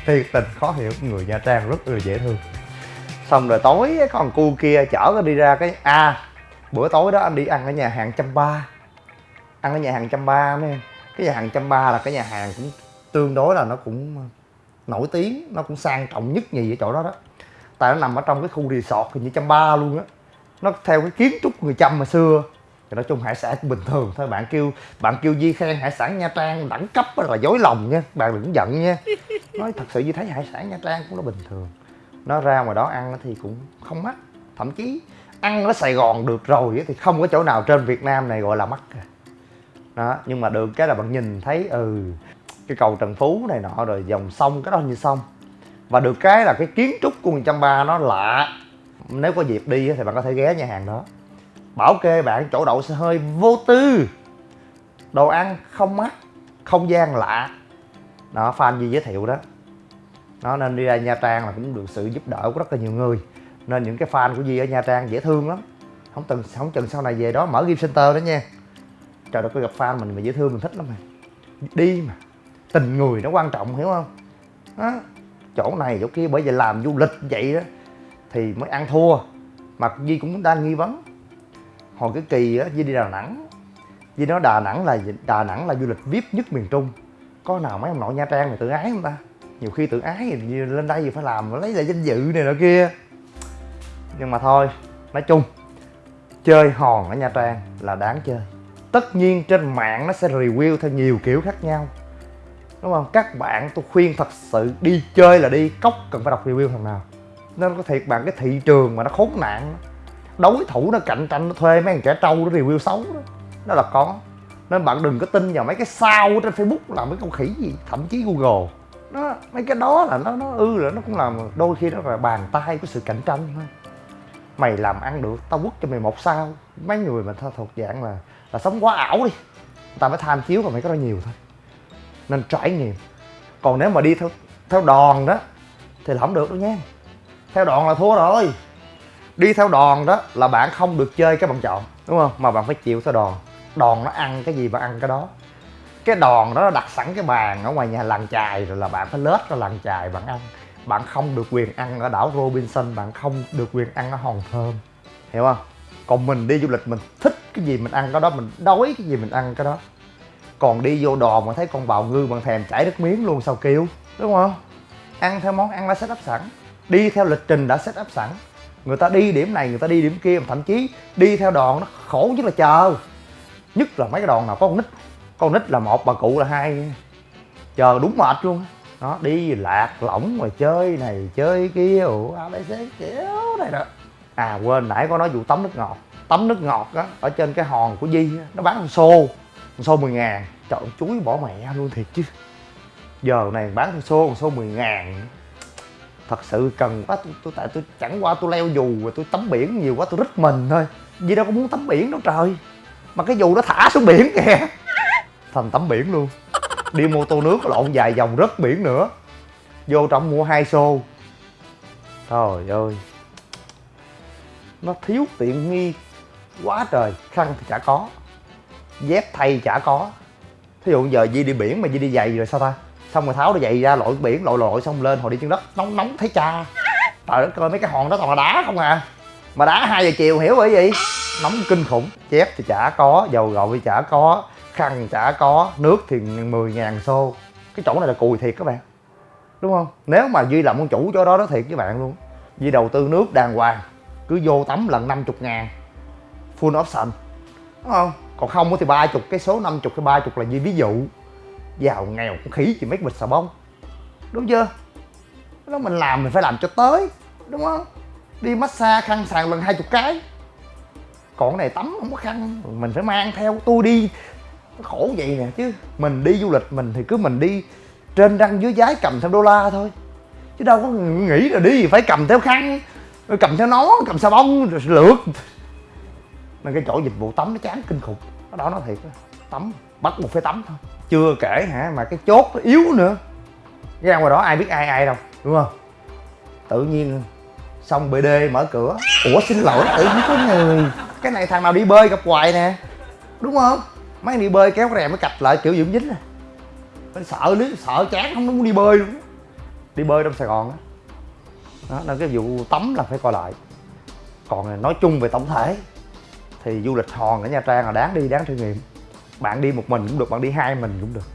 Thiệt tình khó hiểu người nha trang rất là dễ thương. Xong rồi tối con cu kia chở nó đi ra cái a. À, bữa tối đó anh đi ăn ở nhà hàng trăm ba. Ăn ở nhà hàng trăm ba mấy em cái nhà hàng trăm ba là cái nhà hàng cũng tương đối là nó cũng nổi tiếng, nó cũng sang trọng nhất nhì ở chỗ đó đó. Tại nó nằm ở trong cái khu resort như trăm ba luôn á. Nó theo cái kiến trúc người chăm mà xưa. Thì nói chung hải sản cũng bình thường thôi. Bạn kêu bạn kêu di khen hải sản nha trang đẳng cấp là dối lòng nha. Bạn đừng giận nha. Nói thật sự như thấy hải sản nha trang cũng nó bình thường. Nó ra ngoài đó ăn thì cũng không mắc. Thậm chí ăn ở sài gòn được rồi thì không có chỗ nào trên việt nam này gọi là mắc cả đó, nhưng mà được cái là bạn nhìn thấy ừ cái cầu trần phú này nọ rồi dòng sông, cái đó như sông. Và được cái là cái kiến trúc của 130 nó lạ. Nếu có dịp đi thì bạn có thể ghé nhà hàng đó. Bảo kê bạn chỗ đậu xe hơi vô tư. Đồ ăn không mắc, không gian lạ. Đó, fan gì giới thiệu đó. Nó nên đi ra nha trang là cũng được sự giúp đỡ của rất là nhiều người. Nên những cái fan của Di ở Nha Trang dễ thương lắm. Không từng, không chừng sau này về đó mở game center đó nha trời đất có gặp fan mình mà dễ thương, mình thích lắm mà. Đi mà. Tình người nó quan trọng, hiểu không? Đó. chỗ này, chỗ kia, bởi vì làm du lịch vậy đó, thì mới ăn thua. Mà Di cũng đang nghi vấn. Hồi cái kỳ á Di đi Đà Nẵng. Di nói Đà Nẵng là Đà Nẵng là du lịch vip nhất miền Trung. Có nào mấy ông nội Nha Trang này tự ái không ta? Nhiều khi tự ái thì lên đây thì phải làm, lấy lại danh dự này nọ kia. Nhưng mà thôi, nói chung, chơi hòn ở nha trang là đáng chơi tất nhiên trên mạng nó sẽ review theo nhiều kiểu khác nhau. Đúng không? Các bạn, tôi khuyên thật sự đi chơi là đi, cốc cần phải đọc review thằng nào. Nên có thiệt bạn, cái thị trường mà nó khốn nạn, đối thủ nó cạnh tranh, nó thuê mấy thằng trẻ trâu nó review xấu đó đó là có. Nên bạn đừng có tin vào mấy cái sao trên facebook làm mấy con khỉ gì, thậm chí google. Nó mấy cái đó là nó nó ư là nó cũng làm đôi khi nó là bàn tay của sự cạnh tranh thôi. Mày làm ăn được, tao quất cho mày một sao. Mấy người mà thuộc dạng là là sống quá ảo đi. Ta phải tham chiếu vào phải có đó nhiều thôi. Nên trải nghiệm. Còn nếu mà đi theo theo đòn đó, thì là không được đâu nha. Theo đoàn là thua rồi. Đi theo đoàn đó là bạn không được chơi cái bạn chọn, đúng không? Mà bạn phải chịu theo đoàn đoàn nó ăn cái gì bạn ăn cái đó. Cái đòn đó nó đặt sẵn cái bàn ở ngoài nhà làng chài rồi là bạn phải lết ra làng chài bạn ăn. Bạn không được quyền ăn ở đảo Robinson, bạn không được quyền ăn ở hòn thơm. Hiểu không? Còn mình đi du lịch mình thích cái gì mình ăn cái đó, mình đói cái gì mình ăn cái đó. Còn đi vô đò mà thấy con bào ngư bằng thèm chảy nước miếng luôn sao kêu, đúng không? Ăn theo món ăn đã set up sẵn, đi theo lịch trình đã set up sẵn. Người ta đi điểm này, người ta đi điểm kia thậm chí đi theo đòn nó khổ nhất là chờ. Nhất là mấy cái đòn nào có con nít con nít là một, bà cụ là hai. Chờ đúng mệt luôn. Nó đi lạc lỏng mà chơi này, chơi kia, ủa abc kiểu này đó. À quên, nãy có nói vụ tắm nước ngọt tắm nước ngọt á ở trên cái hòn của di nó bán con xô con xô 10 ngàn. Trời ơi, chuối bỏ mẹ luôn thiệt chứ. Giờ này bán con xô con xô 10 ngàn. Thật sự cần quá tôi, tôi tại tôi chẳng qua tôi leo dù rồi tôi tắm biển nhiều quá tôi rít mình thôi. Vì đâu có muốn tắm biển đâu trời. Mà cái dù nó thả xuống biển kìa. Thành tắm biển luôn. Đi mô tô nước lộn dài vòng rớt biển nữa. Vô trong mua hai xô. Trời ơi. Nó thiếu tiện nghi quá trời khăn thì chả có, dép thay chả có. Thí dụ giờ Di đi biển mà Di đi giày rồi sao ta? Xong rồi tháo đôi giày ra lội biển, lội lội xong lên hồi đi chân đất, nóng nóng thấy cha. Trời đất ơi, mấy cái hòn đó toàn là đá không à. Mà đá hai giờ chiều hiểu bởi gì? Nóng kinh khủng. Dép thì chả có, dầu gội thì chả có, khăn chả có, nước thì 10 ngàn xô. Cái chỗ này là cùi thiệt các bạn. Đúng không? Nếu mà duy làm con chủ chỗ đó đó thiệt với bạn luôn. Duy đầu tư nước đàng hoàng, cứ vô tắm lần 50 ngàn full option đúng không? Còn không thì ba chục, cái số 50 cái ba chục là như ví dụ, giàu, nghèo, cũng khí chỉ mấy bịch xà bông. Đúng chưa? Đó mình làm mình phải làm cho tới, đúng không? Đi massage, khăn sàn lần hai chục cái. Còn cái này tắm không có khăn, mình phải mang theo, tôi đi. Khổ vậy nè chứ. Mình đi du lịch mình thì cứ mình đi trên răng dưới giái cầm theo đô la thôi. Chứ đâu có nghĩ là đi phải cầm theo khăn, cầm theo nón, cầm xà bông rồi lượt nên cái chỗ dịch vụ tắm nó chán kinh khủng. Nó đó nó thiệt tắm, bắt buộc phải tắm thôi. Chưa kể hả, mà cái chốt nó yếu nữa. Ra ngoài đó ai biết ai ai đâu, đúng không? Tự nhiên xong bd mở cửa. Ủa, xin lỗi, tự nhiên có người. Cái này thằng nào đi bơi gặp hoài nè. Đúng không? Mấy anh đi bơi kéo cái rèm mới cạch lại kiểu dưỡng dính nè. Mình sợ lý sợ chán, không muốn đi bơi luôn. Đi bơi trong sài gòn á. Đó. đó, nên cái vụ tắm là phải coi lại. Còn nói chung về tổng thể thì du lịch hòn ở nha trang là đáng đi, đáng trải nghiệm. Bạn đi một mình cũng được, bạn đi hai mình cũng được.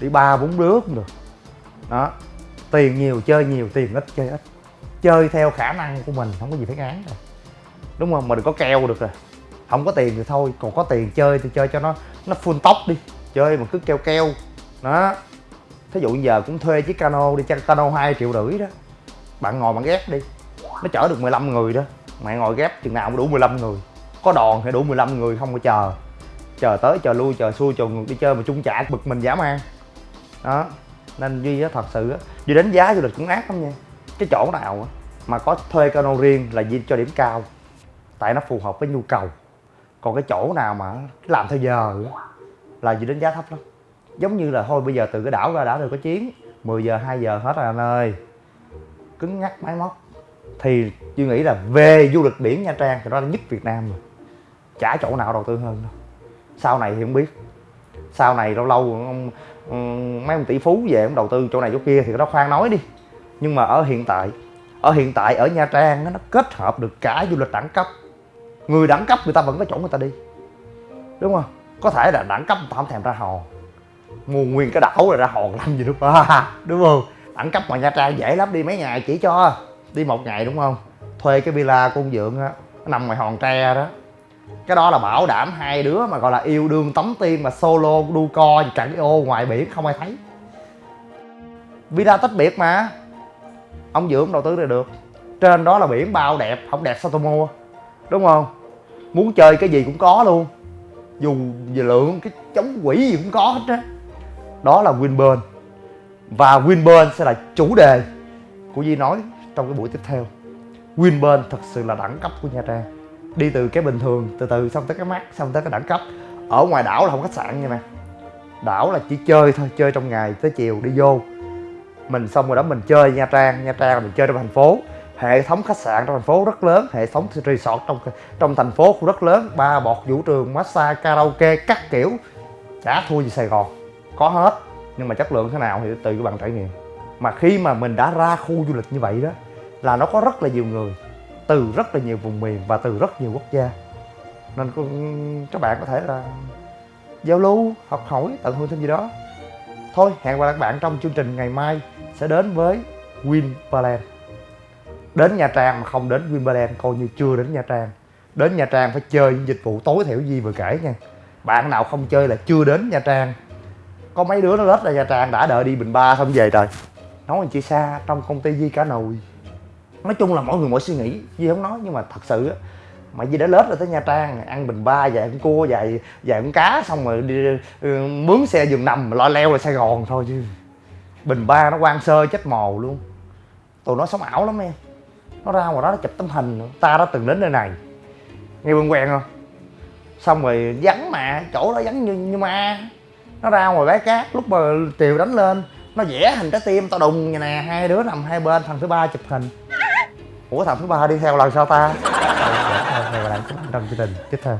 Đi ba, bốn đứa cũng được. Đó. Tiền nhiều, chơi nhiều, tiền ít, chơi ít. Chơi theo khả năng của mình, không có gì phải ngán rồi đúng không? Mà đừng có keo được rồi không có tiền thì thôi, còn có tiền chơi thì chơi cho nó nó full tóc đi. Chơi mà cứ keo keo. Đó. Thí dụ giờ cũng thuê chiếc cano đi chăng cano hai triệu rưỡi đó. Bạn ngồi bạn ghép đi. Nó chở được 15 người đó. Mày ngồi ghép chừng nào cũng đủ 15 người có đòn thì đủ 15 người không có chờ. Chờ tới, chờ lui, chờ xuôi chờ ngược đi chơi mà chung trả bực mình dã man. Đó, nên duy á, thật sự á, duy đánh giá du lịch cũng ác lắm nha. Cái chỗ nào á mà có thuê cano riêng là duy cho điểm cao, tại nó phù hợp với nhu cầu. Còn cái chỗ nào mà làm theo giờ á là duy đánh giá thấp lắm. Giống như là thôi bây giờ từ cái đảo ra, đảo đều có chuyến 10 giờ 2 giờ hết rồi anh ơi. Cứng nhắc máy móc. Thì duy nghĩ là về du lịch biển nha trang thì đó là nhất việt nam rồi chả chỗ nào đầu tư hơn đâu. Sau này thì không biết. Sau này lâu lâu ông, ừ, mấy ông tỷ phú về ông đầu tư chỗ này chỗ kia thì nó khoan nói đi. Nhưng mà ở hiện tại ở hiện tại ở nha trang nó kết hợp được cả du lịch đẳng cấp. Người đẳng cấp người ta vẫn có chỗ người ta đi. Đúng không? Có thể là đẳng cấp người ta không thèm ra hòn. Mua nguyên cái đảo rồi ra hòn làm gì đúng không? Đúng không? Đẳng cấp ngoài nha trang dễ lắm đi mấy ngày chỉ cho. Đi một ngày đúng không? Thuê cái villa của ông dượng á nằm ngoài hòn tre đó cái đó là bảo đảm hai đứa mà gọi là yêu đương tống tiên mà solo đu co chẳng ô ngoài biển, không ai thấy. Villa tách biệt mà. Ông dưỡng đầu tư là được. Trên đó là biển bao đẹp, không đẹp sao tôi mua? Đúng không? Muốn chơi cái gì cũng có luôn. Dù về lượng, cái chống quỷ gì cũng có hết á. Đó là Winburn. Và Winburn sẽ là chủ đề của Di nói trong cái buổi tiếp theo. Winburn thật sự là đẳng cấp của Nha Trang đi từ cái bình thường, từ từ xong tới cái mát, xong tới cái đẳng cấp. Ở ngoài đảo là không khách sạn nha nè đảo là chỉ chơi thôi, chơi trong ngày tới chiều đi vô. Mình xong rồi đó, mình chơi nha trang. Nha trang là mình chơi trong thành phố. Hệ thống khách sạn trong thành phố rất lớn, hệ thống resort trong trong thành phố cũng rất lớn. Ba bọt vũ trường, massage, karaoke, các kiểu. Chả thua gì sài gòn. Có hết, nhưng mà chất lượng thế nào thì tùy các bạn trải nghiệm. Mà khi mà mình đã ra khu du lịch như vậy đó, là nó có rất là nhiều người từ rất là nhiều vùng miền và từ rất nhiều quốc gia. Nên các bạn có thể là giao lưu, học hỏi tận hưởng thêm gì đó. Thôi, hẹn gặp lại các bạn trong chương trình ngày mai sẽ đến với Wimbledon đến Nha Trang mà không đến Wimbledon coi như chưa đến Nha Trang. Đến Nha Trang phải chơi những dịch vụ tối thiểu gì vừa kể nha. Bạn nào không chơi là chưa đến Nha Trang. Có mấy đứa nó lết ra Nha Trang đã đợi đi Bình Ba xong về rồi. Nói chị xa, trong công ty Di cả nồi nói chung là mỗi người mỗi suy nghĩ Di không nói nhưng mà thật sự á mà gì đã lết ra tới Nha Trang ăn Bình Ba vài con cua vài vài con cá xong rồi đi ừ, mướn xe giường nằm lo leo là Sài Gòn thôi chứ. Bình Ba nó quan sơ chết mồ luôn. Tụi nó sống ảo lắm em. Nó ra ngoài đó nó chụp tấm hình ta đã từng đến nơi này. Nghe quen quen không? Xong rồi vắng mà chỗ đó vắng như, như ma. Nó ra ngoài bãi cát lúc mà tiều đánh lên nó vẽ hình trái tim tao đùng như nè hai đứa nằm hai bên thằng thứ ba chụp hình ủa, thằng thứ ba đi theo lần sau ta? Ờ, ờ, ờ, Này là trong chương trình tiếp theo.